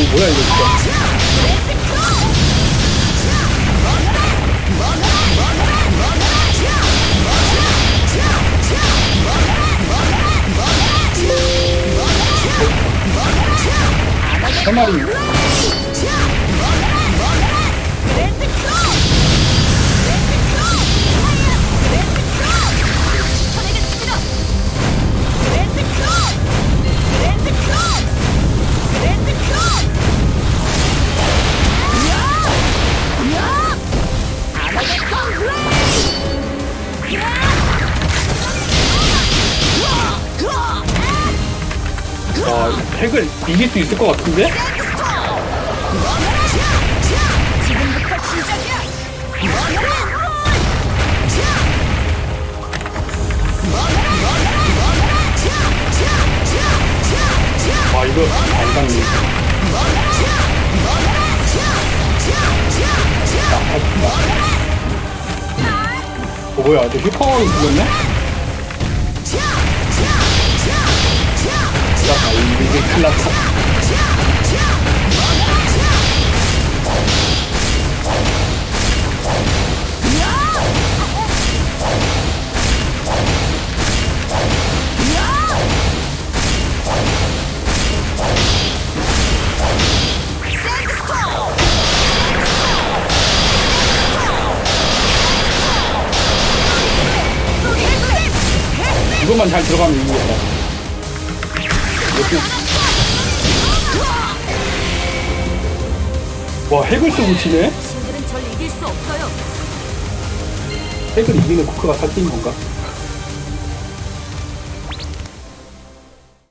뭐, 뭐야 이거 진짜? 세 마리 와 핵을 이길 수 있을 것 같은데? 와 이거 안 당네 뭐야 저 휘파워를 죽였네? 나 이게 큰일 났다 이것만 잘 들어가면 이기겠다 와 핵을 쓰고 치네? 핵을 이기는 코크가 살찐 건가?